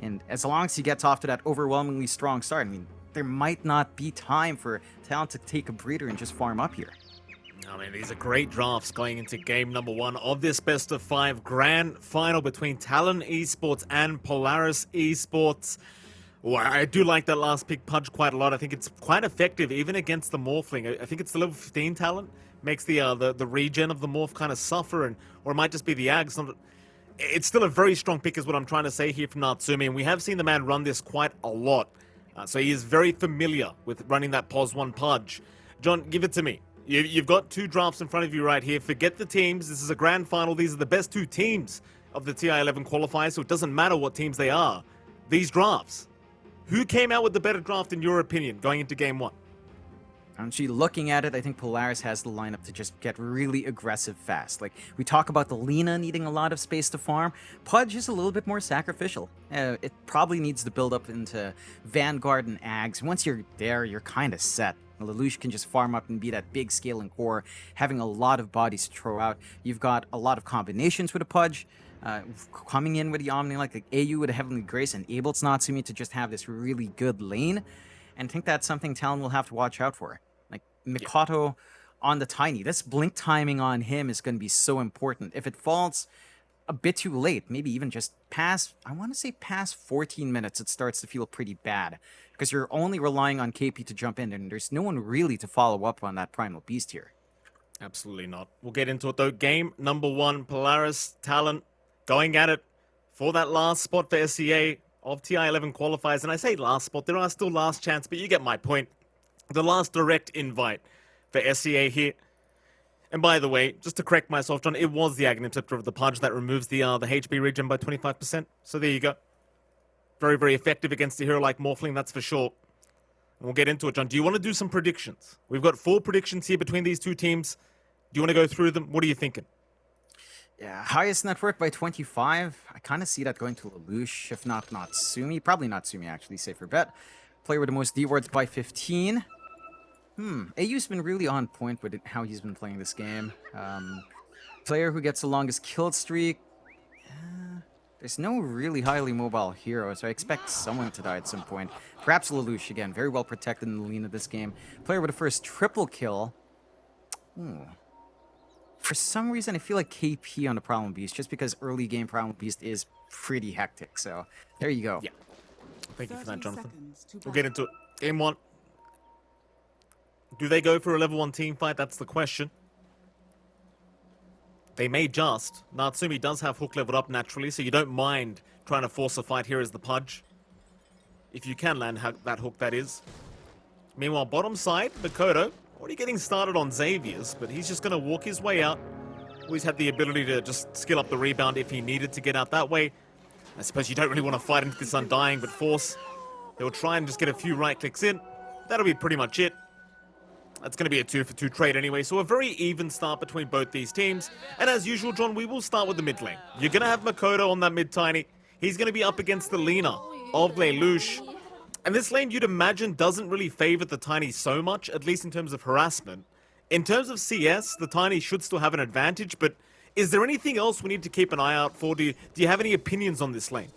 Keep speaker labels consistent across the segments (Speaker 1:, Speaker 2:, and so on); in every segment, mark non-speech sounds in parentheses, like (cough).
Speaker 1: And as long as he gets off to that overwhelmingly strong start, I mean, there might not be time for Talon to take a breather and just farm up here.
Speaker 2: I mean, these are great drafts going into game number one of this best of five grand final between Talon Esports and Polaris Esports. Well, I do like that last pick Pudge quite a lot. I think it's quite effective even against the Morphling. I think it's the level 15 talent makes the uh, the, the regen of the Morph kind of suffer, and or it might just be the Ags. It's still a very strong pick is what I'm trying to say here from Natsumi, and we have seen the man run this quite a lot. Uh, so he is very familiar with running that POS 1 Pudge. John, give it to me. You, you've got two drafts in front of you right here. Forget the teams. This is a grand final. These are the best two teams of the TI-11 qualifiers, so it doesn't matter what teams they are. These drafts. Who came out with the better draft in your opinion going into game one?
Speaker 1: Actually, looking at it, I think Polaris has the lineup to just get really aggressive fast. Like, we talk about the Lina needing a lot of space to farm. Pudge is a little bit more sacrificial. Uh, it probably needs to build up into Vanguard and Ags. Once you're there, you're kind of set. Lelouch can just farm up and be that big scaling core, having a lot of bodies to throw out. You've got a lot of combinations with a Pudge. Uh, coming in with the Omni, like, like AU with a Heavenly Grace, and enables Natsumi to just have this really good lane. And I think that's something Talon will have to watch out for. Mikoto on the Tiny. This blink timing on him is going to be so important. If it falls a bit too late, maybe even just past, I want to say past 14 minutes, it starts to feel pretty bad. Because you're only relying on KP to jump in, and there's no one really to follow up on that Primal Beast here.
Speaker 2: Absolutely not. We'll get into it though. Game number one, Polaris Talon going at it for that last spot for SEA of TI-11 qualifiers. And I say last spot, there are still last chance, but you get my point the last direct invite for SEA here. And by the way, just to correct myself, John, it was the Aghanim Scepter of the Pudge that removes the uh, the HP regen by 25%. So there you go. Very, very effective against a hero like Morphling, that's for sure. And we'll get into it, John. Do you want to do some predictions? We've got four predictions here between these two teams. Do you want to go through them? What are you thinking?
Speaker 1: Yeah, highest network by 25. I kind of see that going to Lelouch, if not Natsumi. Probably Natsumi, actually, safer bet. Player with the most D-words by 15. Hmm, AU's been really on point with how he's been playing this game. Um, player who gets the longest kill streak. Uh, there's no really highly mobile hero, so I expect someone to die at some point. Perhaps Lelouch, again, very well protected in the lean of this game. Player with the first triple kill. Hmm. For some reason, I feel like KP on the Primal Beast, just because early game Primal Beast is pretty hectic, so there you go.
Speaker 2: Yeah. Thank you for that, Jonathan. We'll get into it. Game one. Do they go for a level 1 team fight? That's the question. They may just. Natsumi does have hook leveled up naturally, so you don't mind trying to force a fight here as the Pudge. If you can land that hook, that is. Meanwhile, bottom side, Mikoto, already getting started on Xavius, but he's just going to walk his way out. Always had the ability to just skill up the rebound if he needed to get out that way. I suppose you don't really want to fight into this Undying, but Force, they'll try and just get a few right clicks in. That'll be pretty much it. That's going to be a two for two trade anyway, so a very even start between both these teams. And as usual, John, we will start with the mid lane. You're going to have Mikoto on that mid tiny. He's going to be up against the Lina of Lelouch. And this lane, you'd imagine, doesn't really favor the Tiny so much, at least in terms of harassment. In terms of CS, the Tiny should still have an advantage, but is there anything else we need to keep an eye out for? Do you, do you have any opinions on this lane?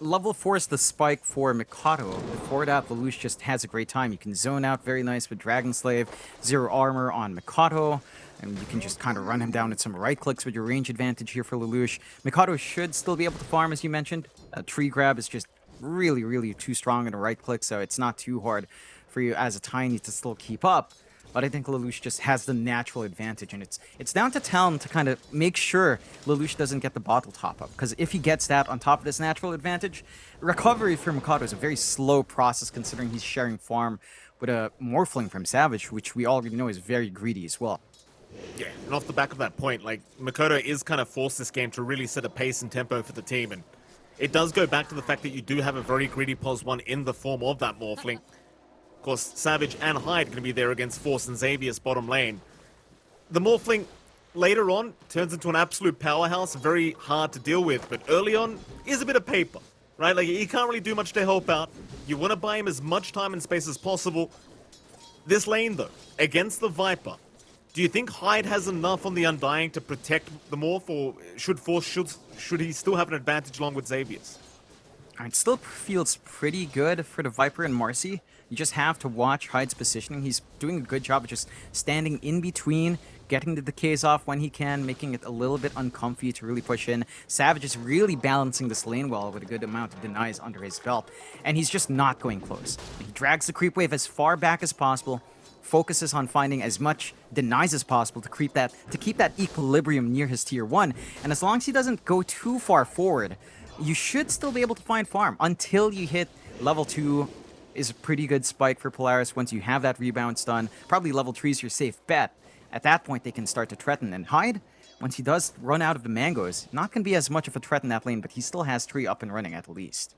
Speaker 1: Level 4 is the spike for Mikoto. Before that, Lelouch just has a great time. You can zone out very nice with Dragon Slave, zero armor on Mikoto, and you can just kind of run him down at some right clicks with your range advantage here for Lelouch. Mikoto should still be able to farm, as you mentioned. A tree grab is just really, really too strong in a right click, so it's not too hard for you as a Tiny to still keep up but I think Lelouch just has the natural advantage, and it's it's down to Talon to kind of make sure Lelouch doesn't get the bottle top up, because if he gets that on top of this natural advantage, recovery for Mikoto is a very slow process considering he's sharing farm with a Morphling from Savage, which we already know is very greedy as well.
Speaker 2: Yeah, and off the back of that point, like, Mikoto is kind of forced this game to really set a pace and tempo for the team, and it does go back to the fact that you do have a very greedy POS 1 in the form of that Morphling course, Savage and Hyde going to be there against Force and Xavius bottom lane. The Morphling later on turns into an absolute powerhouse, very hard to deal with, but early on is a bit of paper, right? Like, he can't really do much to help out. You want to buy him as much time and space as possible. This lane, though, against the Viper, do you think Hyde has enough on the Undying to protect the Morph, or should Force, should, should he still have an advantage along with Xavier's?
Speaker 1: It still feels pretty good for the Viper and Marcy. You just have to watch Hyde's positioning. He's doing a good job of just standing in between, getting the decays off when he can, making it a little bit uncomfy to really push in. Savage is really balancing this lane well with a good amount of denies under his belt, and he's just not going close. He drags the creep wave as far back as possible, focuses on finding as much denies as possible to creep that to keep that equilibrium near his tier 1, and as long as he doesn't go too far forward, you should still be able to find farm until you hit level 2 is a pretty good spike for Polaris once you have that rebound stun. Probably level 3 is your safe bet. At that point, they can start to threaten. And Hyde, once he does run out of the mangoes, not going to be as much of a threat in that lane, but he still has Tree up and running at least.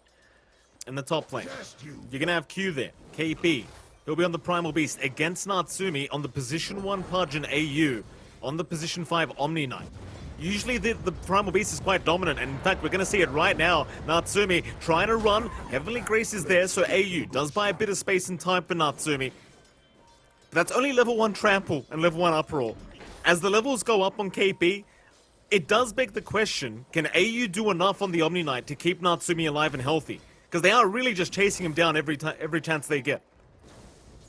Speaker 2: In the top lane, you're going to have Q there, KP. He'll be on the Primal Beast against Natsumi on the position 1 Pudge and AU on the position 5 Omni Knight. Usually the, the Primal Beast is quite dominant, and in fact, we're going to see it right now. Natsumi trying to run. Heavenly Grace is there, so AU does buy a bit of space and time for Natsumi. But that's only level 1 Trample and level 1 Uproar. As the levels go up on KP, it does beg the question, can AU do enough on the Omni Knight to keep Natsumi alive and healthy? Because they are really just chasing him down every, time, every chance they get.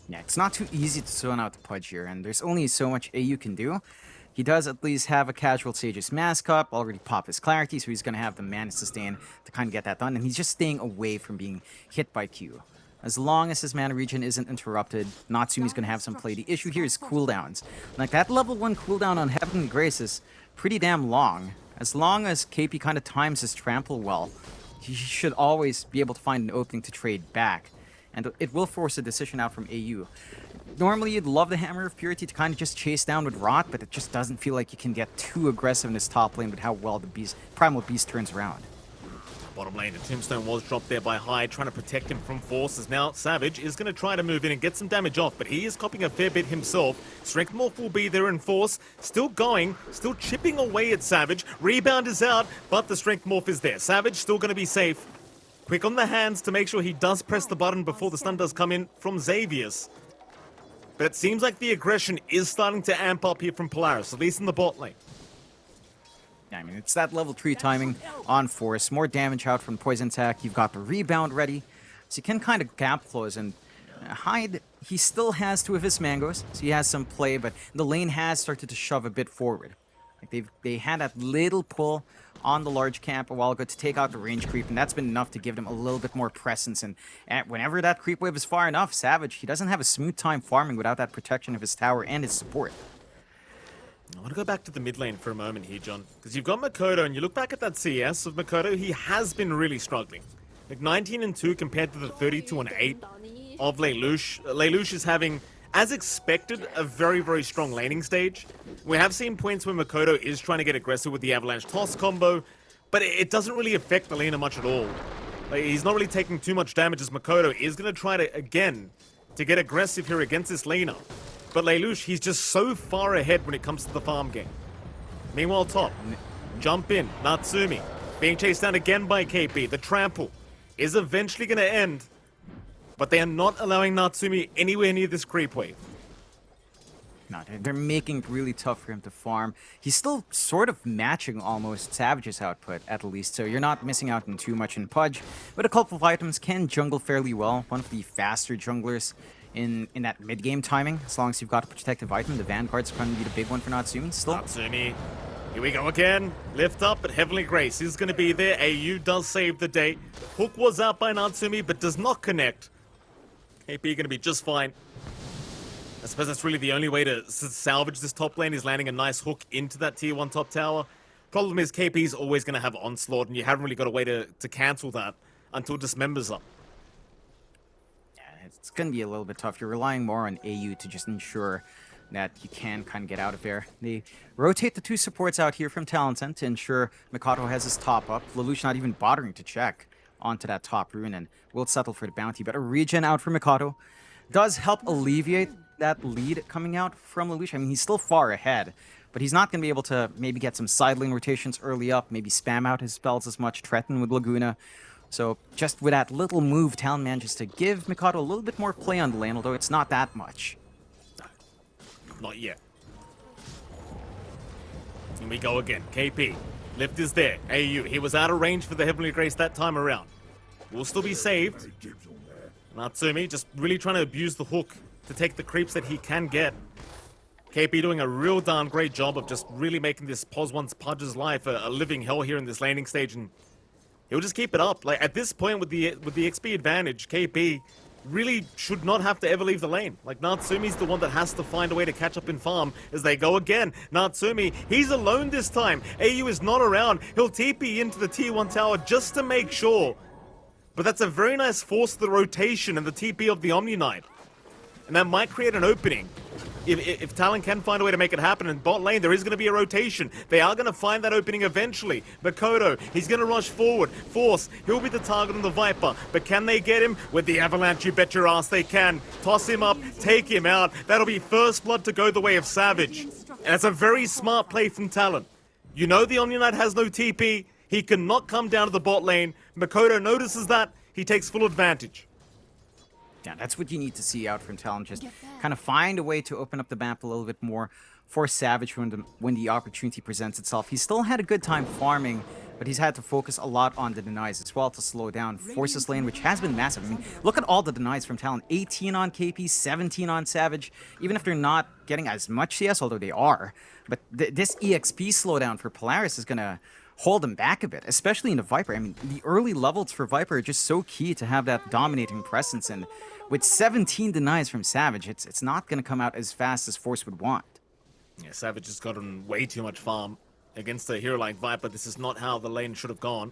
Speaker 1: Yeah, it's not too easy to zone out the Pudge here, and there's only so much AU can do. He does at least have a casual Sage's Mask up, already pop his Clarity, so he's going to have the mana sustain to kind of get that done, and he's just staying away from being hit by Q. As long as his mana regen isn't interrupted, Natsumi's going to have some play. The issue here is cooldowns. Like, that level 1 cooldown on Heavenly Grace is pretty damn long. As long as KP kind of times his trample well, he should always be able to find an opening to trade back. And it will force a decision out from AU normally you'd love the Hammer of Purity to kind of just chase down with Rot, but it just doesn't feel like you can get too aggressive in this top lane with how well the Beast, Primal Beast turns around.
Speaker 2: Bottom lane, the Tombstone was dropped there by Hyde, trying to protect him from forces. Now, Savage is going to try to move in and get some damage off, but he is copying a fair bit himself. Strength Morph will be there in force, still going, still chipping away at Savage. Rebound is out, but the Strength Morph is there. Savage still going to be safe. Quick on the hands to make sure he does press the button before the stun does come in from Xavius. But it seems like the aggression is starting to amp up here from Polaris, at least in the bot lane.
Speaker 1: Yeah, I mean, it's that level 3 timing on Force. More damage out from Poison Attack. You've got the rebound ready. So you can kind of gap close and Hyde, he still has two of his mangoes, so he has some play, but the lane has started to shove a bit forward. Like they've they had that little pull on the large camp a while ago to take out the range creep, and that's been enough to give them a little bit more presence. And whenever that creep wave is far enough, Savage, he doesn't have a smooth time farming without that protection of his tower and his support.
Speaker 2: I want to go back to the mid lane for a moment here, John, because you've got Mikoto, and you look back at that CS of Mikoto, he has been really struggling. Like 19 and 2 compared to the 32 and 8 of Lelouch. Lelouch is having as expected, a very, very strong laning stage. We have seen points where Mikoto is trying to get aggressive with the Avalanche Toss combo, but it doesn't really affect the laner much at all. Like, he's not really taking too much damage as Mikoto is going to try to, again, to get aggressive here against this laner. But Lelouch, he's just so far ahead when it comes to the farm game. Meanwhile, top, jump in, Natsumi, being chased down again by KP. The trample is eventually going to end but they are not allowing Natsumi anywhere near this creep wave.
Speaker 1: No, they're making it really tough for him to farm. He's still sort of matching almost Savage's output, at least, so you're not missing out on too much in Pudge. But a couple of items can jungle fairly well. One of the faster junglers in, in that mid-game timing, as long as you've got a protective item. The Vanguard's going to be the big one for Natsumi still.
Speaker 2: Natsumi, here we go again. Lift up, but Heavenly Grace is going to be there. AU does save the day. Hook was out by Natsumi, but does not connect. AP going to be just fine. I suppose that's really the only way to salvage this top lane is landing a nice hook into that tier 1 top tower. Problem is KP's always going to have Onslaught, and you haven't really got a way to, to cancel that until Dismembers up.
Speaker 1: Yeah, it's going to be a little bit tough. You're relying more on AU to just ensure that you can kind of get out of there. They rotate the two supports out here from Talonsen to ensure Mikoto has his top up. Lelouch not even bothering to check onto that top rune and will settle for the bounty. But a regen out for Mikoto does help alleviate that lead coming out from Lelouch. I mean, he's still far ahead, but he's not going to be able to maybe get some side lane rotations early up, maybe spam out his spells as much, threaten with Laguna. So just with that little move, Talon manages to give Mikoto a little bit more play on the lane, although it's not that much.
Speaker 2: Not yet. Here we go again. KP. Lift is there. AU. He was out of range for the Heavenly Grace that time around. will still be saved. Natsumi just really trying to abuse the hook to take the creeps that he can get. KP doing a real darn great job of just really making this Pos Once Pudge's life a, a, living hell here in this landing stage, and he'll just keep it up. Like at this point with the with the XP advantage, KP really should not have to ever leave the lane. Like Natsumi's the one that has to find a way to catch up in farm as they go again. Natsumi, he's alone this time. AU is not around. He'll TP into the T1 tower just to make sure. But that's a very nice force the rotation and the TP of the Omni Knight. And that might create an opening if, if Talon can find a way to make it happen in bot lane, there is going to be a rotation. They are going to find that opening eventually. Mikoto, he's going to rush forward. Force, he'll be the target on the Viper. But can they get him? With the Avalanche, you bet your ass they can. Toss him up, take him out. That'll be first blood to go the way of Savage. And it's a very smart play from Talon. You know the Omni Knight has no TP. He cannot come down to the bot lane. Mikoto notices that. He takes full advantage.
Speaker 1: Yeah, that's what you need to see out from Talon. Just kind of find a way to open up the map a little bit more for Savage when the, when the opportunity presents itself. He still had a good time farming, but he's had to focus a lot on the denies as well to slow down Forces lane, which has been massive. I mean, look at all the denies from Talon. 18 on KP, 17 on Savage. Even if they're not getting as much CS, although they are. But th this EXP slowdown for Polaris is going to hold them back a bit, especially in the Viper. I mean, the early levels for Viper are just so key to have that dominating presence and with 17 denies from Savage, it's it's not going to come out as fast as Force would want.
Speaker 2: Yeah, Savage has gotten way too much farm against a hero like Viper. This is not how the lane should have gone.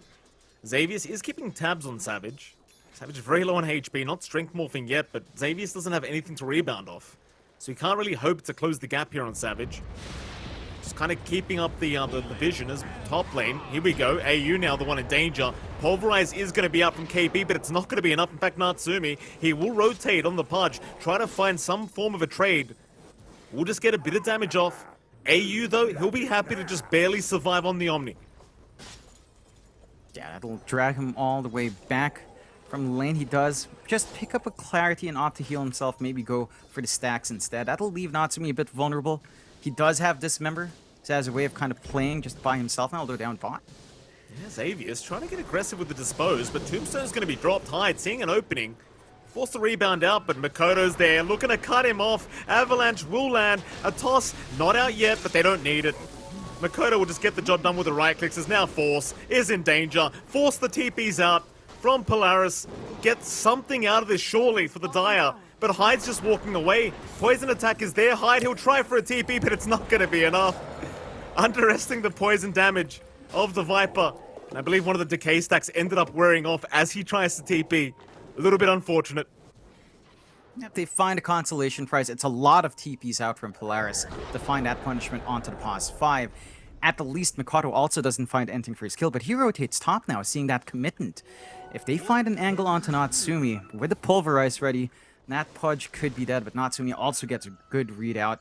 Speaker 2: Xavius is keeping tabs on Savage. Savage is very low on HP, not strength morphing yet, but Xavius doesn't have anything to rebound off. So he can't really hope to close the gap here on Savage. Kind of keeping up the, uh, the, the vision as top lane. Here we go. AU now the one in danger. Pulverize is going to be out from KP, but it's not going to be enough. In fact, Natsumi, he will rotate on the Pudge, try to find some form of a trade. We'll just get a bit of damage off. AU, though, he'll be happy to just barely survive on the Omni.
Speaker 1: Yeah, that'll drag him all the way back from the lane. He does just pick up a Clarity and opt to heal himself, maybe go for the stacks instead. That'll leave Natsumi a bit vulnerable. He does have Dismember, so has a way of kind of playing just by himself now, although down bot.
Speaker 2: Yeah, Xavius trying to get aggressive with the Dispose, but Tombstone's going to be dropped Hyde, seeing an opening. Force the rebound out, but Mikoto's there, looking to cut him off. Avalanche will land. A toss, not out yet, but they don't need it. Mikoto will just get the job done with the right clicks, as now Force is in danger. Force the TPs out from Polaris. Get something out of this surely for the Dire but Hyde's just walking away. Poison attack is there. Hyde, he'll try for a TP, but it's not going to be enough. Underestimating the poison damage of the Viper. And I believe one of the decay stacks ended up wearing off as he tries to TP. A little bit unfortunate.
Speaker 1: If they find a consolation prize, it's a lot of TPs out from Polaris to find that punishment onto the Pos 5. At the least, Mikoto also doesn't find anything for his kill, but he rotates top now, seeing that commitment. If they find an angle onto Natsumi, with the Pulverize ready, that Pudge could be dead, but Natsumi also gets a good readout.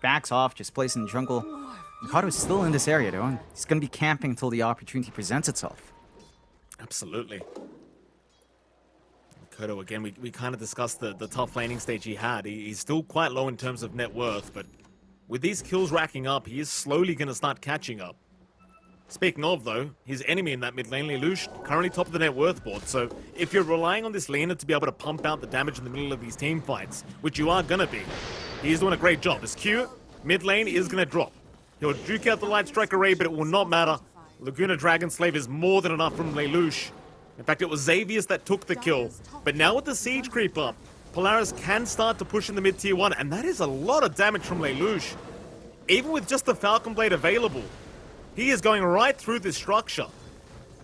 Speaker 1: Backs off, just plays in the jungle. Is still in this area, though, and he's going to be camping until the opportunity presents itself.
Speaker 2: Absolutely. Kodo, again, we, we kind of discussed the, the tough laning stage he had. He, he's still quite low in terms of net worth, but with these kills racking up, he is slowly going to start catching up. Speaking of, though, his enemy in that mid lane, Lelouch, currently top of the net worth board, so if you're relying on this laner to be able to pump out the damage in the middle of these team fights, which you are gonna be, he's doing a great job. His Q, mid lane, is gonna drop. He'll duke out the Light Strike array, but it will not matter. Laguna Dragon Slave is more than enough from Lelouch. In fact, it was Xavius that took the kill. But now with the Siege creep up, Polaris can start to push in the mid-tier 1, and that is a lot of damage from Lelouch. Even with just the Falcon Blade available, he is going right through this structure.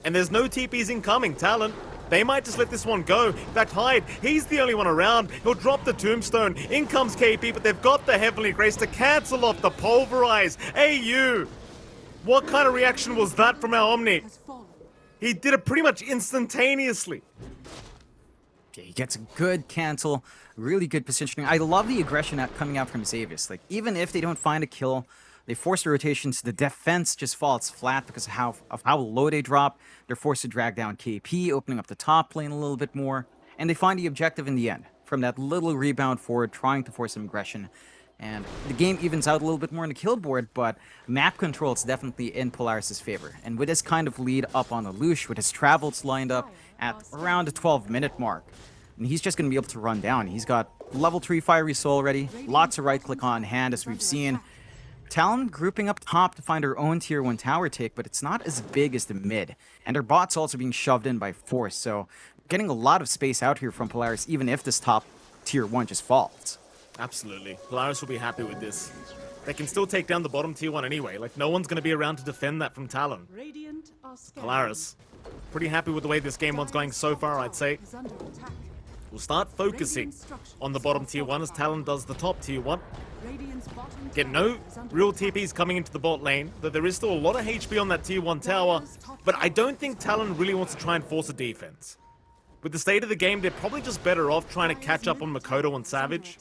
Speaker 2: And there's no TPs incoming, Talon. They might just let this one go. In fact, Hyde, he's the only one around. He'll drop the tombstone. In comes KP, but they've got the Heavenly Grace to cancel off the Pulverize. AU! What kind of reaction was that from our Omni? He did it pretty much instantaneously.
Speaker 1: Yeah, he gets a good cancel, really good positioning. I love the aggression coming out from Xavius. Like, even if they don't find a kill, they force the rotations. The defense just falls flat because of how, of how low they drop. They're forced to drag down KP, opening up the top lane a little bit more. And they find the objective in the end. From that little rebound forward, trying to force some aggression. And the game evens out a little bit more on the kill board, but map control is definitely in Polaris' favor. And with this kind of lead up on Lelouch, with his travels lined up, at around the 12 minute mark. And he's just going to be able to run down. He's got level 3 Fiery Soul ready, lots of right click on hand as we've seen. Talon grouping up top to find her own tier 1 tower take, but it's not as big as the mid. And her bot's also being shoved in by force, so getting a lot of space out here from Polaris, even if this top tier 1 just falls.
Speaker 2: Absolutely. Polaris will be happy with this. They can still take down the bottom tier 1 anyway. Like, no one's going to be around to defend that from Talon. Polaris, pretty happy with the way this game one's going so far, I'd say. We'll start focusing on the bottom tier 1 as Talon does the top tier 1. Get no real TPs coming into the bot lane, though there is still a lot of HP on that tier 1 tower, but I don't think Talon really wants to try and force a defense. With the state of the game, they're probably just better off trying to catch up on Mikoto and Savage.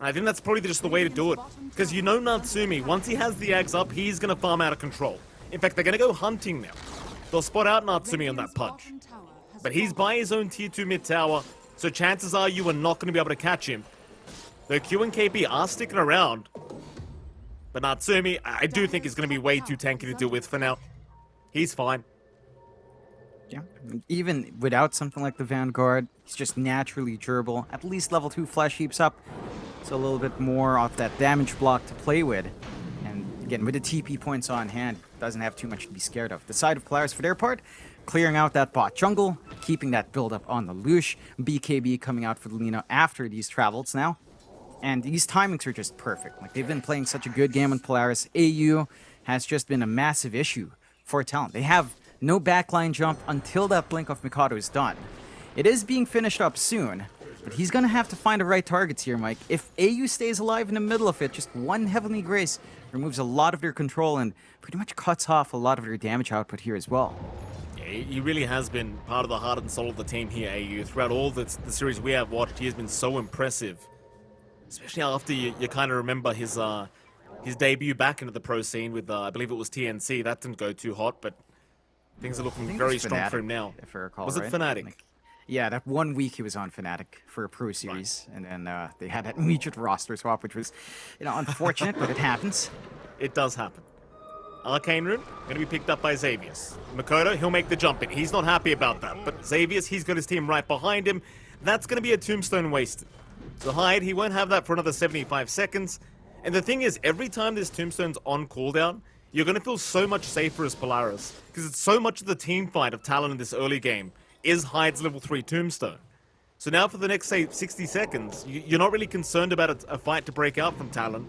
Speaker 2: I think that's probably just the way to do it. Because you know Natsumi, once he has the Ags up, he's going to farm out of control. In fact, they're going to go hunting now. They'll spot out Natsumi on that Pudge. But he's by his own tier 2 mid tower, so chances are you are not going to be able to catch him. Though Q and KP are sticking around. But Natsumi, I do think is going to be way too tanky to deal with for now. He's fine.
Speaker 1: Yeah, even without something like the Vanguard, he's just naturally durable. At least level 2 flesh heaps up, so a little bit more off that damage block to play with. And again, with the TP points on hand, doesn't have too much to be scared of. The side of Polaris, for their part, clearing out that bot jungle, keeping that build up on the Lush, BKB coming out for the Lina after these travels now. And these timings are just perfect. Like, they've been playing such a good game with Polaris. AU has just been a massive issue for Talon. They have no backline jump until that Blink of Mikoto is done. It is being finished up soon, but he's to have to find the right targets here, Mike. If AU stays alive in the middle of it, just one Heavenly Grace removes a lot of their control and pretty much cuts off a lot of their damage output here as well.
Speaker 2: He really has been part of the heart and soul of the team here, AU. Throughout all the, the series we have watched, he has been so impressive. Especially after you, you kind of remember his uh, his debut back into the pro scene with, uh, I believe it was TNC. That didn't go too hot, but things are looking very strong
Speaker 1: Fnatic,
Speaker 2: for him now.
Speaker 1: If I recall,
Speaker 2: was
Speaker 1: right?
Speaker 2: it Fnatic?
Speaker 1: Like, yeah, that one week he was on Fnatic for a pro series, right. and then uh, they had that (laughs) immediate roster swap, which was, you know, unfortunate, but it happens.
Speaker 2: It does happen. Arcane Rune, to be picked up by Xavius. Mikoto, he'll make the jump in. He's not happy about that, but Xavius, he's got his team right behind him. That's to be a tombstone wasted. So Hyde, he won't have that for another 75 seconds. And the thing is, every time this tombstone's on cooldown, you're to feel so much safer as Polaris. Because it's so much of the team fight of Talon in this early game is Hyde's level 3 tombstone. So now for the next, say, 60 seconds, you're not really concerned about a, fight to break out from Talon.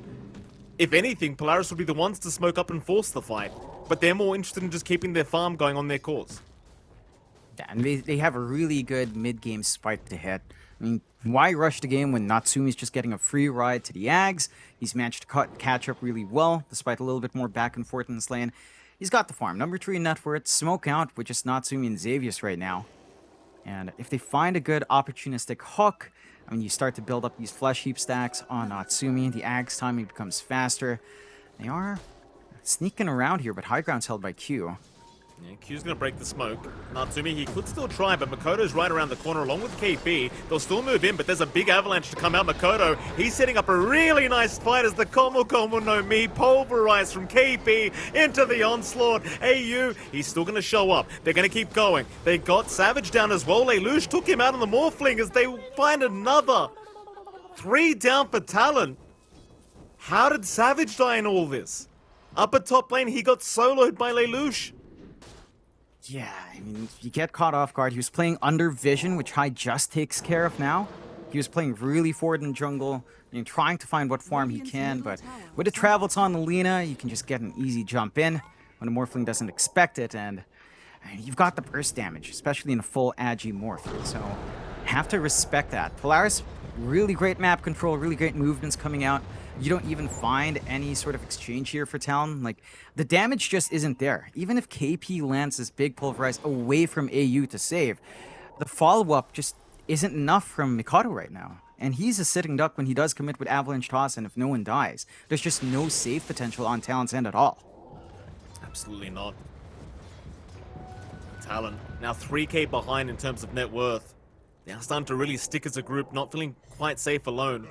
Speaker 2: If anything, Polaris would be the ones to smoke up and force the fight. But they're more interested in just keeping their farm going on their cause.
Speaker 1: And they, they have a really good mid-game spike to hit. I mean, why rush the game when Natsumi's just getting a free ride to the Ags? He's managed to cut, catch up really well, despite a little bit more back and forth in this lane. He's got the farm. Number 3 net worth, smoke out with just Natsumi and Xavius right now. And if they find a good opportunistic hook, I mean, you start to build up these flesh heap stacks on Natsumi. The Ag's timing becomes faster. They are sneaking around here, but high ground's held by Q.
Speaker 2: Yeah, Q's gonna break the smoke. Natsumi, he could still try, but Mikoto's right around the corner along with KP. They'll still move in, but there's a big avalanche to come out. Mikoto, he's setting up a really nice fight as the Komu Komu no Mi pulverized from KP into the onslaught. AU, he's still gonna show up. They're gonna keep going. They got Savage down as well. Lelouch took him out on the Morphling as they find another. Three down for Talon. How did Savage die in all this? Upper top lane, he got soloed by Lelouch.
Speaker 1: Yeah, I mean, you get caught off guard. He was playing under vision, which Hyde just takes care of now. He was playing really forward in the jungle, you know, trying to find what farm he can, but with the travels on the Lina, you can just get an easy jump in when a Morphling doesn't expect it, and you've got the burst damage, especially in a full Agi Morph, so have to respect that. Polaris, really great map control, really great movements coming out you don't even find any sort of exchange here for Talon. Like, the damage just isn't there. Even if KP lands this big pulverize away from AU to save, the follow-up just isn't enough from Mikoto right now. And he's a sitting duck when he does commit with Avalanche Toss and if no one dies. There's just no save potential on Talon's end at all.
Speaker 2: Absolutely not. Talon, now 3k behind in terms of net worth. They are starting to really stick as a group, not feeling quite safe alone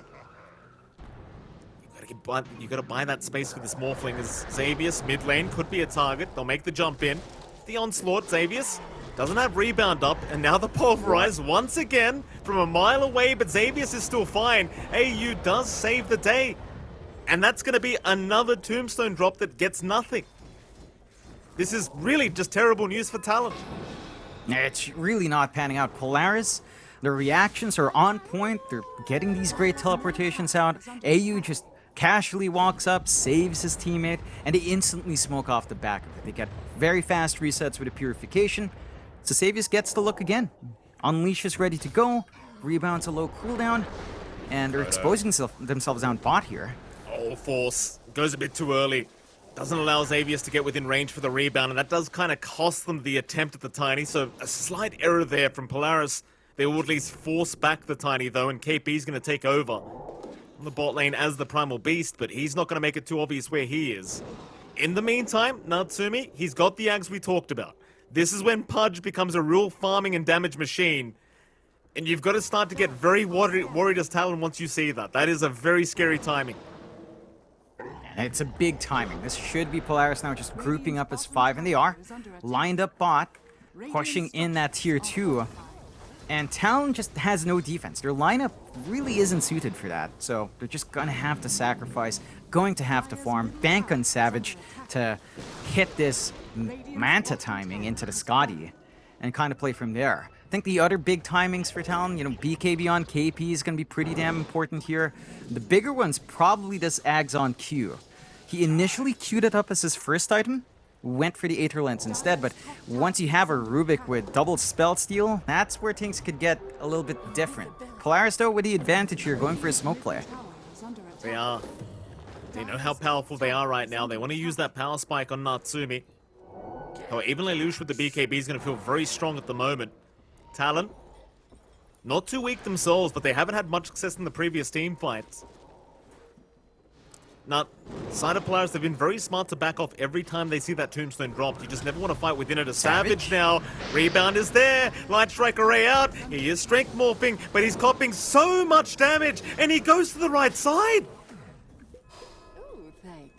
Speaker 2: buy, you gotta buy that space for this Morphling as Xavius, mid lane, could be a target. They'll make the jump in. The onslaught, Xavius. Doesn't have rebound up, and now the pulverize once again from a mile away, but Xavius is still fine. AU does save the day. And that's going to be another tombstone drop that gets nothing. This is really just terrible news for Talon.
Speaker 1: It's really not panning out. Polaris, their reactions are on point. They're getting these great teleportations out. AU just casually walks up, saves his teammate, and they instantly smoke off the back of it. They get very fast resets with a purification. So Xavius gets the look again. Unleash is ready to go. Rebounds a low cooldown. And they're uh, exposing themselves down bot here.
Speaker 2: Oh, Force. Goes a bit too early. Doesn't allow Xavius to get within range for the rebound, and that does kind of cost them the attempt at the Tiny, so a slight error there from Polaris. They will at least force back the Tiny, though, and KP's going to take over on the bot lane as the Primal Beast, but he's not going to make it too obvious where he is. In the meantime, Natsumi, he's got the Ags we talked about. This is when Pudge becomes a real farming and damage machine. And you've got to start to get very worried, worried as Talon once you see that. That is a very scary timing.
Speaker 1: It's a big timing. This should be Polaris now just grouping up as five, and they are. Lined up bot, pushing in that tier two. And Talon just has no defense. Their lineup really isn't suited for that. So they're just gonna have to sacrifice, going to have to farm, bank on Savage to hit this Manta timing into the Skadi and kind of play from there. I think the other big timings for Talon, you know, BKB on KP is going to be pretty damn important here. The bigger one's probably this Ags on Q. He initially queued it up as his first item, went for the Aether Lens instead, but once you have a Rubik with double Spell Steal, that's where things could get a little bit different. Polaris, though, with the advantage here, going for a smoke play.
Speaker 2: They are. They know how powerful they are right now. They want to use that power spike on Natsumi. However, even Lelouch with the BKB is going to feel very strong at the moment. Talon, not too weak themselves, but they haven't had much success in the previous team fights. Now, side of players, they've been very smart to back off every time they see that tombstone dropped. You just never want to fight within it. A Savage, Savage now. Rebound is there. Light Strike Array out. He is strength morphing, but he's copping so much damage, and he goes to the right side.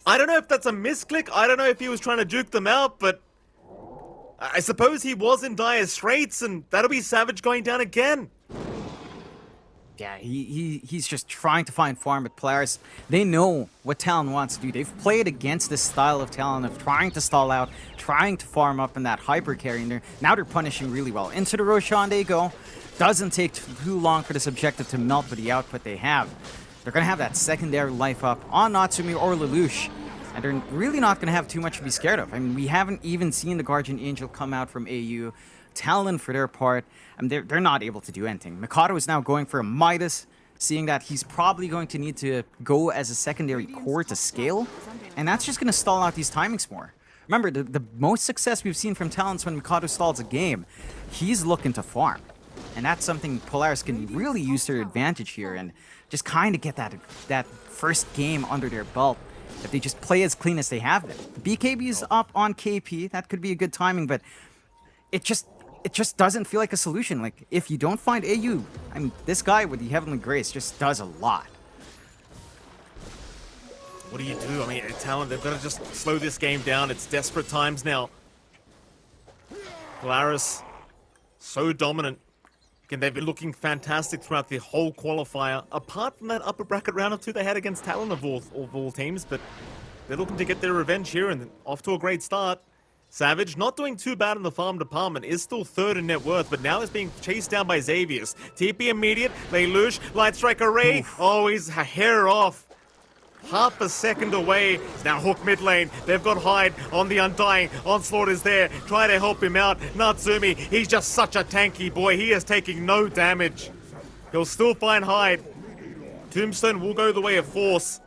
Speaker 2: I don't know if that's a misclick. I don't know if he was trying to juke them out, but I suppose he was in dire straits, and that'll be Savage going down again.
Speaker 1: Yeah, he, he he's just trying to find farm with players. They know what Talon wants to do. They've played against this style of Talon of trying to stall out, trying to farm up in that hyper carry, now they're punishing really well. Into the Roshan they go. Doesn't take too long for this objective to melt with the output they have. They're going to have that secondary life up on Natsumi or Lelouch. And they're really not going to have too much to be scared of. I mean, we haven't even seen the Guardian Angel come out from AU. Talon, for their part, I mean, they're, they're not able to do anything. Mikoto is now going for a Midas, seeing that he's probably going to need to go as a secondary core to scale. And that's just going to stall out these timings more. Remember, the, the most success we've seen from Talons when Mikoto stalls a game, he's looking to farm. And that's something Polaris can really use their advantage here and just kind of get that, that first game under their belt if they just play as clean as they have been. BKB is up on KP. That could be a good timing, but it just it just doesn't feel like a solution. Like, if you don't find AU, I mean, this guy with the Heavenly Grace just does a lot.
Speaker 2: What do you do? I mean, Talon, they've got to just slow this game down. It's desperate times now. Polaris, so dominant. Again, they've been looking fantastic throughout the whole qualifier. Apart from that upper bracket round or two they had against Talon of all, of all teams, but they're looking to get their revenge here and off to a great start. Savage, not doing too bad in the farm department, is still third in net worth, but now is being chased down by Xavius. TP immediate, Lelouch, Light Strike Array, Oof. oh, he's a hair off. Half a second away. now Hook mid lane. They've got Hyde on the Undying. Onslaught is there. Try to help him out. Natsumi, he's just such a tanky boy. He is taking no damage. He'll still find Hyde. Tombstone will go the way of Force.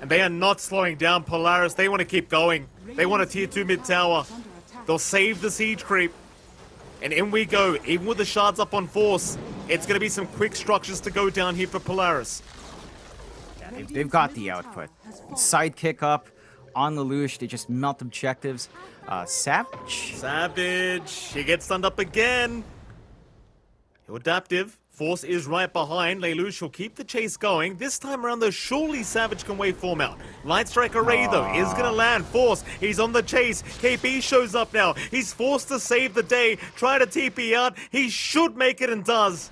Speaker 2: And they are not slowing down Polaris. They want to keep going. They want a tier 2 mid tower. They'll save the siege creep. And in we go. Even with the shards up on Force, it's going to be some quick structures to go down here for Polaris.
Speaker 1: They've, they've got the output. Sidekick up on the Lelouch. They just melt objectives. Uh, Savage.
Speaker 2: Savage. He gets stunned up again. Adaptive. Force is right behind. Lelouch will keep the chase going. This time around, though, surely Savage can wave form out. Light Strike Array, though, is ah. going to land. Force, he's on the chase. KP shows up now. He's forced to save the day. Try to TP out. He should make it and does.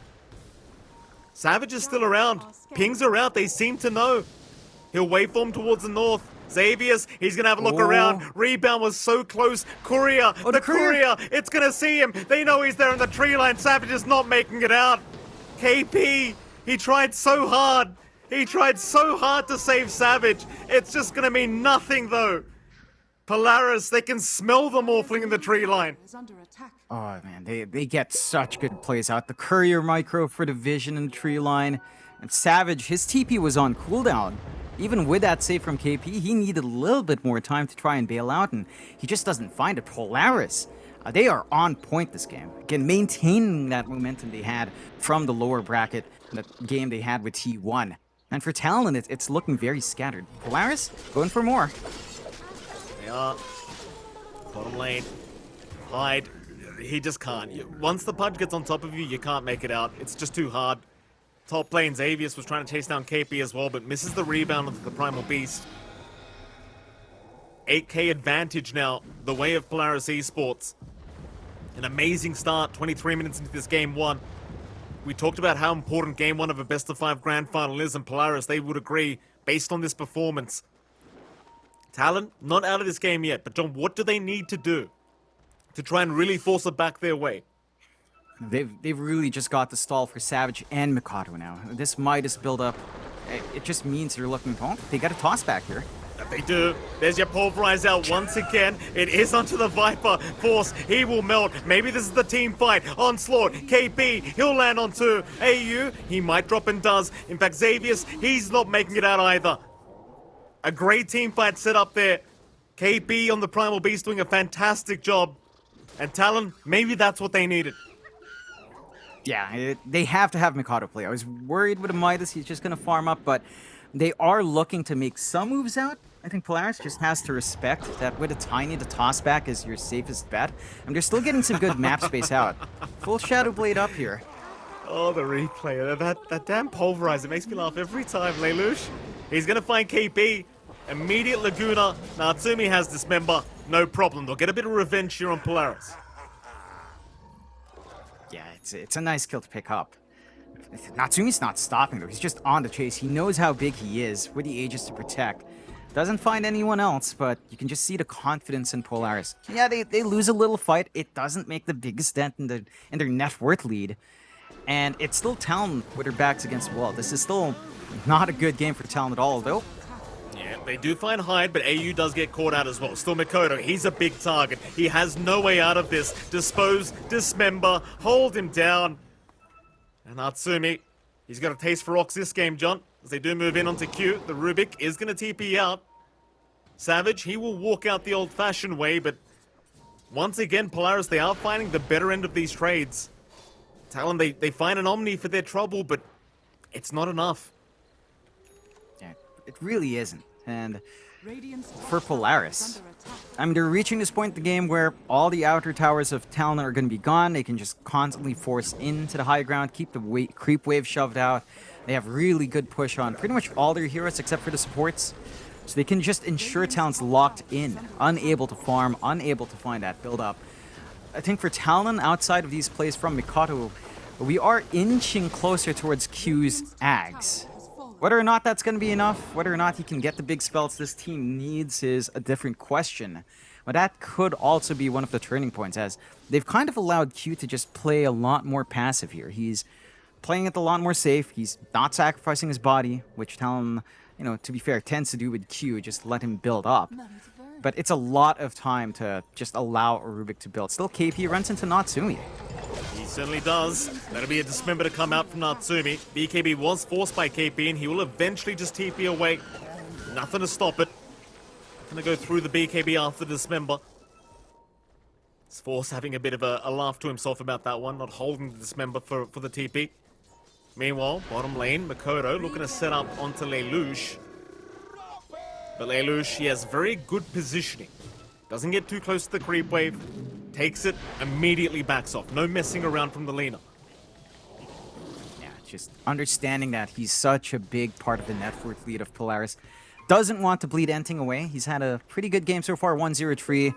Speaker 2: Savage is still around. Pings are out. They seem to know. He'll waveform towards the north. Xavius, he's gonna have a look
Speaker 1: Oh.
Speaker 2: around. Rebound was so close. Courier,
Speaker 1: Oh,
Speaker 2: the
Speaker 1: the courier.
Speaker 2: courier, it's gonna see him. They know he's there in the tree line. Savage is not making it out. KP, he tried so hard. He tried so hard to save Savage. It's just gonna mean nothing though. Polaris, they can smell the morphling in the tree line.
Speaker 3: is under attack.
Speaker 1: Oh man, they they get such good plays out. The courier micro for the vision and the tree line. And Savage, his TP was on cooldown. Even with that save from KP, he needed a little bit more time to try and bail out, and he just doesn't find it. Polaris, uh, they are on point this game. Again, maintaining that momentum they had from the lower bracket, that game they had with T1. And for Talon, it, it's looking very scattered. Polaris, going for more.
Speaker 2: They are. Bottom lane. Hyde. He just can't. You- Once the pudge gets on top of you, you can't make it out. It's just too hard. Top lane, Xavius was trying to chase down KP as well, but misses the rebound of the Primal Beast. 8k advantage now, the way of Polaris Esports. An amazing start, 23 minutes into this game one. We talked about how important game one of a best of five grand final is, and Polaris, they would agree, based on this performance. Talon, not out of this game yet, but John, what do they need to do to try and really force it back their way?
Speaker 1: They've, they've really just got the stall for Savage and Mikoto now. This Midas build-up, it, it just means they're looking, oh, they got a toss back here.
Speaker 2: That they do. There's your pulverize out once again. It is onto the Viper. Force, he will melt. Maybe this is the team fight. Onslaught, KP, he'll land onto AU. He might drop and does. In fact, Xavius, he's not making it out either. A great team fight set up there. KP on the Primal Beast doing a fantastic job. And Talon, maybe that's what they needed.
Speaker 1: Yeah, it, they have to have Mikoto play. I was worried with Midas, he's just going to farm up, but they are looking to make some moves out. I think Polaris just has to respect that with a Tiny, the toss back is your safest bet. And they're still getting some good (laughs) map space out. Full Shadow Blade up here.
Speaker 2: Oh, the replay. That, that damn pulverize. It makes me laugh every time. Lelouch, he's going to find KP. Immediate Laguna. Natsumi has Dismember. No problem. They'll get a bit of revenge here on Polaris.
Speaker 1: Yeah, it's, it's a nice kill to pick up. Natsumi's not stopping though, he's just on the chase. He knows how big he is, with the Aegis to protect. Doesn't find anyone else, but you can just see the confidence in Polaris. Yeah, they, they lose a little fight. It doesn't make the biggest dent in, the, in their net worth lead. And it's still Talon with their backs against the wall. This is still not a good game for Talon at all, though.
Speaker 2: Yeah, they do find Hyde, but AU does get caught out as well. Still Mikoto, he's a big target. He has no way out of this. Dispose, dismember, hold him down. And Natsumi, he's got a taste for rocks this game, John. As they do move in onto Q, the Rubik is going to TP out. Savage, he will walk out the old-fashioned way, but once again, Polaris, they are finding the better end of these trades. Talon, they, they find an Omni for their trouble, but it's not enough.
Speaker 1: Yeah, it really isn't. And For Polaris.
Speaker 3: is under attack.
Speaker 1: I mean, they're reaching this point in the game where all the outer towers of Talon are going to be gone. They can just constantly force into the high ground, keep the wa creep wave shoved out. They have really good push on pretty much all their heroes except for the supports. So they can just ensure Talon's locked in, unable to farm, unable to find that build up. I think for Talon, outside of these plays from Mikoto, we are inching closer towards Q's Ags. Whether or not that's going to be enough, whether or not he can get the big spells this team needs is a different question. But that could also be one of the turning points, as they've kind of allowed Q to just play a lot more passive here. He's playing it a lot more safe. He's not sacrificing his body, which Talon, you know, to be fair, tends to do with Q, just let him build up. But it's a lot of time to just allow Rubik to build. Still, KP runs into Natsumi.
Speaker 2: Certainly does. That'll be a dismember to come out from Natsumi. BKB was forced by KP and he will eventually just TP away. Nothing to stop it. Gonna go through the BKB after the dismember. It's Force having a bit of a, a laugh to himself about that one, not holding the dismember for, for the TP. Meanwhile, bottom lane, Mikoto looking to set up onto Lelouch. But Lelouch, he has very good positioning. Doesn't get too close to the creep wave. Takes it, immediately backs off. No messing around from the Lina.
Speaker 1: Yeah, just understanding that he's such a big part of the net worth lead of Polaris. Doesn't want to bleed Enting away. He's had a pretty good game so far, 1-0-3.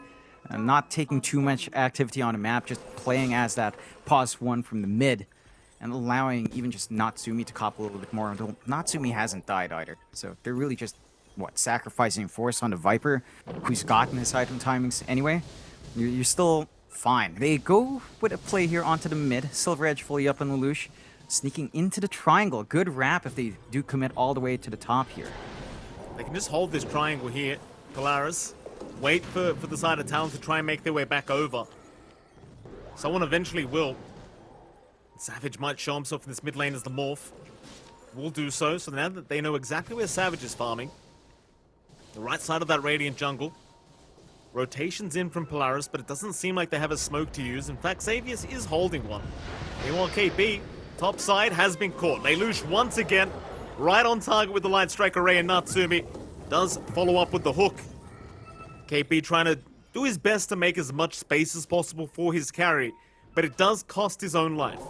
Speaker 1: Uh, not taking too much activity on a map, just playing as that pause one from the mid and allowing even just Natsumi to cop a little bit more. Although Natsumi hasn't died either. So they're really just, what, sacrificing force on the Viper, who's gotten his item timings anyway. You're, still fine. They go with a play here onto the mid. Silver Edge fully up on Lelouch. Sneaking into the triangle. Good wrap if they do commit all the way to the top here.
Speaker 2: They can just hold this triangle here, Polaris. Wait for, for the side of Talon to try and make their way back over. Someone eventually will. Savage might show himself in this mid lane as the Morph. Will do so, so now that they know exactly where Savage is farming. The right side of that Radiant jungle. Rotations in from Polaris, but it doesn't seem like they have a smoke to use. In fact, Xavius is holding one. Meanwhile, KP, top side, has been caught. Lelouch once again, right on target with the Light Strike Array and Natsumi. Does follow up with the hook. KP trying to do his best to make as much space as possible for his carry, but it does cost his own life.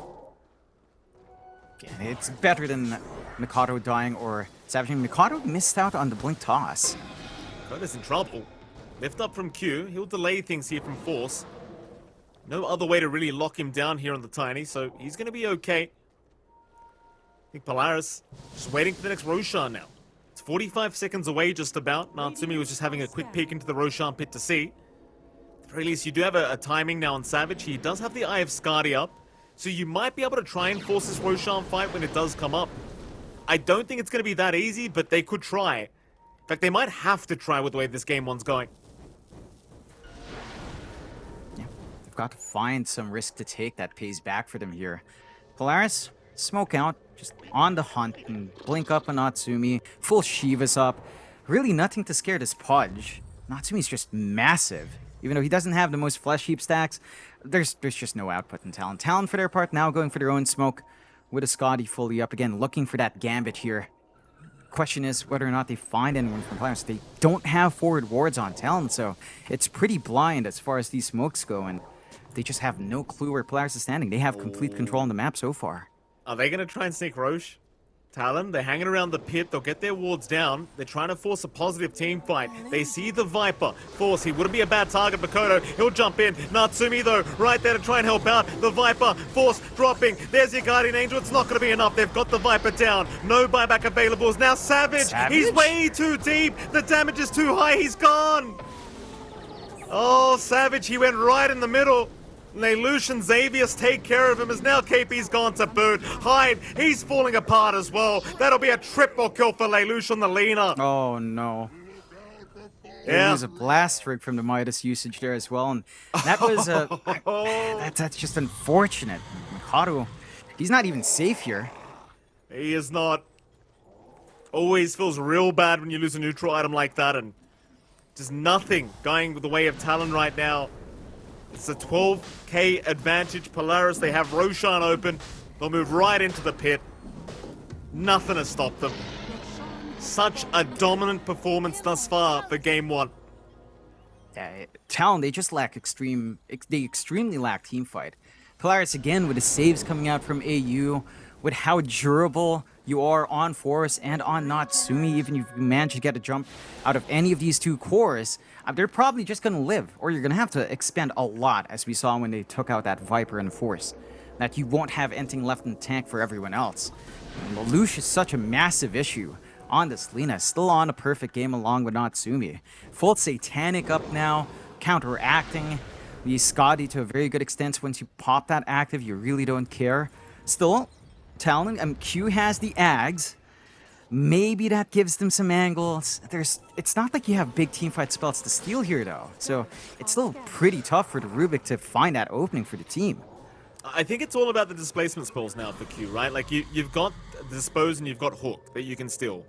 Speaker 1: It's better than Mikoto dying or Savage. Mikoto missed out on the blink toss.
Speaker 2: Koda's in trouble. Lift up from Q, he'll delay things here from Force. No other way to really lock him down here on the Tiny, so he's gonna be okay. I think Polaris just waiting for the next Roshan now. It's 45 seconds away just about. Natsumi was just having a quick peek into the Roshan pit to see. At least, you do have a, a timing now on Savage. He does have the Eye of Skadi up, so you might be able to try and force this Roshan fight when it does come up. I don't think it's going to be that easy, but they could try. In fact, they might have to try with the way this game one's going.
Speaker 1: They've got to find some risk to take that pays back for them here. Polaris, smoke out, just on the hunt, and blink up on Natsumi, full Shivas up. Really nothing to scare this Pudge. Natsumi's just massive. Even though he doesn't have the most flesh heap stacks, there's there's just no output in Talon. Talon, for their part, now going for their own smoke with a Skadi fully up again, looking for that Gambit here. Question is whether or not they find anyone from Polaris. They don't have forward wards on Talon, so it's pretty blind as far as these smokes go, and they just have no clue where Polaris is standing. They have complete control on the map so far.
Speaker 2: Are they going to try and sneak Rosh? Talon, they're hanging around the pit. They'll get their wards down. They're trying to force a positive team fight. They see the Viper. Force, he wouldn't be a bad target, Mikoto. He'll jump in. Natsumi, though, right there to try and help out. The Viper, Force dropping. There's your Guardian Angel. It's not going to be enough. They've got the Viper down. No buyback available. Now Savage.
Speaker 1: Savage?
Speaker 2: He's way too deep. The damage is too high. He's gone. Oh, Savage, he went right in the middle. And Xavius take care of him as now KP's gone to boot. Hyde, he's falling apart as well. That'll be a triple kill for on the Lina.
Speaker 1: Oh no.
Speaker 2: Yeah.
Speaker 1: There was a blast rig from the Midas usage there as well, and that was uh, a (laughs) oh. that, that's just unfortunate. Mikoto, he's not even safe here.
Speaker 2: He is not. Always feels real bad when you lose a neutral item like that, and just nothing going the way of Talon right now. It's a 12k advantage. Polaris, they have Roshan open. They'll move right into the pit. Nothing has stopped them. Such a dominant performance thus far for game one.
Speaker 1: Uh, Talon, they just lack extreme. Ex they extremely lack team fight. Polaris again with the saves coming out from AU, with how durable you are on Force and on Natsumi. Even if you manage to get a jump out of any of these two cores, uh, they're probably just gonna live, or you're gonna have to expend a lot, as we saw when they took out that Viper and Force. That you won't have anything left in the tank for everyone else. And Lelouch is such a massive issue on this Lina, still on a perfect game along with Natsumi. Full Satanic up now, counteracting the Skadi to a very good extent. Once you pop that active, you really don't care. Still, Talon, um, Q has the Ags. Maybe that gives them some angles. There's, it's not like you have big teamfight spells to steal here, though. So it's still pretty tough for the Rubik to find that opening for the team.
Speaker 2: I think it's all about the displacement spells now for Q, right? Like you, you've got Dispose and you've got Hook that you can steal.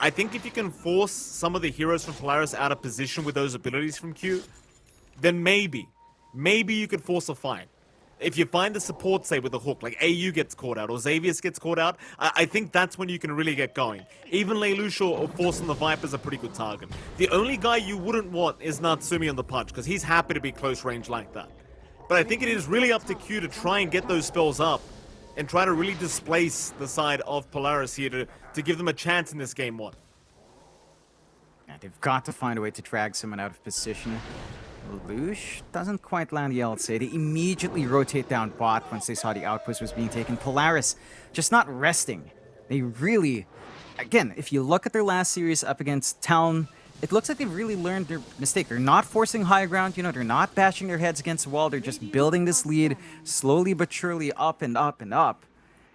Speaker 2: I think if you can force some of the heroes from Polaris out of position with those abilities from Q, then maybe, maybe you could force a fight. If you find the support, say, with a hook, like AU gets caught out or Xavius gets caught out, I, I think that's when you can really get going. Even Lelouch or, or Force on the Viper's a pretty good target. The only guy you wouldn't want is Natsumi on the Pudge, because he's happy to be close range like that. But I think it is really up to Q to try and get those spells up and try to really displace the side of Polaris here to, to give them a chance in this game one.
Speaker 1: Yeah, they've got to find a way to drag someone out of position. Lelouch doesn't quite land the LC. They immediately rotate down bot once they saw the outpost was being taken. Polaris just not resting. They really, again, if you look at their last series up against Talon, it looks like they've really learned their mistake. They're not forcing high ground, you know, they're not bashing their heads against the wall. They're just building this lead slowly but surely up and up and up.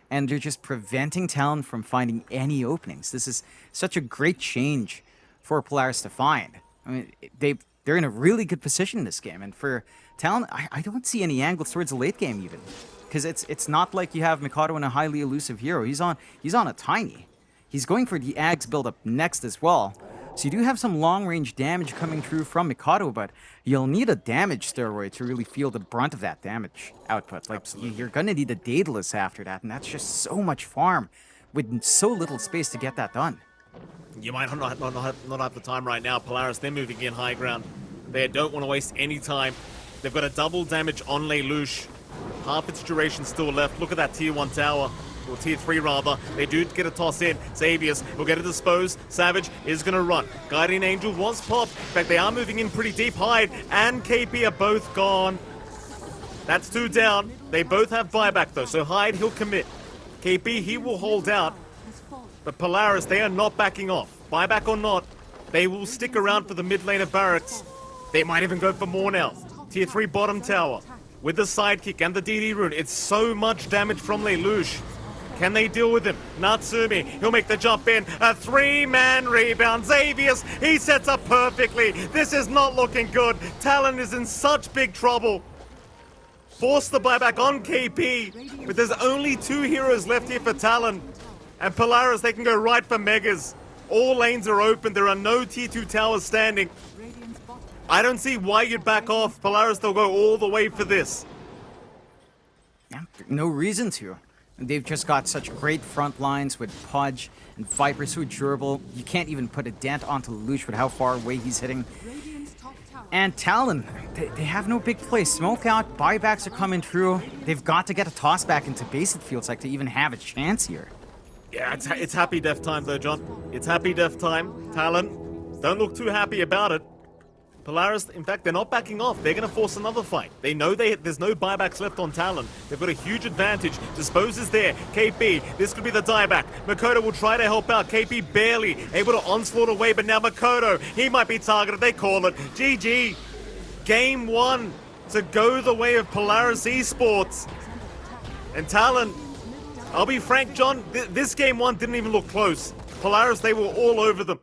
Speaker 1: And they're just preventing Talon from finding any openings. This is such a great change for Polaris to find. I mean, they they're in a really good position in this game, and for Talon, I, I don't see any angles towards the late game even, because it's it's not like you have Mikoto and a highly elusive hero. He's on he's on a tiny. He's going for the Ags build up next as well. So you do have some long-range damage coming through from Mikoto, but you'll need a damage steroid to really feel the brunt of that damage output. Like,
Speaker 2: Absolutely.
Speaker 1: you're gonna need a Daedalus after that, and that's just so much farm with so little space to get that done.
Speaker 2: You might not, not, not, have, not have the time right now. Polaris, they're moving in high ground. They don't want to waste any time. They've got a double damage on Lelouch. Half its duration still left. Look at that tier 1 tower. Or tier 3 rather. They do get a toss in. Xavius will get a dispose. Savage is going to run. Guardian Angel was popped. In fact, they are moving in pretty deep. Hyde and KP are both gone. That's two down. They both have buyback though, so Hyde, he'll commit. KP, he will hold out. But Polaris, they are not backing off. Buyback or not, they will stick around for the mid lane of Barracks. They might even go for more now. Tier 3 bottom tower. With the sidekick and the DD rune, it's so much damage from Lelouch. Can they deal with him? Natsumi, he'll make the jump in. A three-man rebound. Xavius, he sets up perfectly. This is not looking good. Talon is in such big trouble. Force the buyback on KP. But there's only two heroes left here for Talon. And Polaris, they can go right for Megas. All lanes are open. There are no tier 2 towers standing. I don't see why you'd back off. Polaris, they'll go all the way for this.
Speaker 1: Yeah, no reason to. They've just got such great front lines with Pudge and Viper so durable. You can't even put a dent onto Lelouch with how far away he's hitting. And Talon, they, they have no big play. Smoke out, buybacks are coming through. They've got to get a toss back into base, it feels like, to even have a chance here.
Speaker 2: Yeah, it's, it's happy death time though, John. It's happy death time. Talon, don't look too happy about it. Polaris, in fact, they're not backing off. They're going to force another fight. They know they, there's no buybacks left on Talon. They've got a huge advantage. Dispose is there. KP, this could be the dieback. Mikoto will try to help out. KP barely able to onslaught away, but now Mikoto, he might be targeted. They call it. GG. Game one to go the way of Polaris Esports. And Talon, I'll be frank, John, th this game one didn't even look close. Polaris, they were all over them.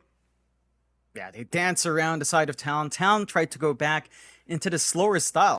Speaker 1: Yeah, they dance around the side of Talon. Talon tried to go back into the slower style.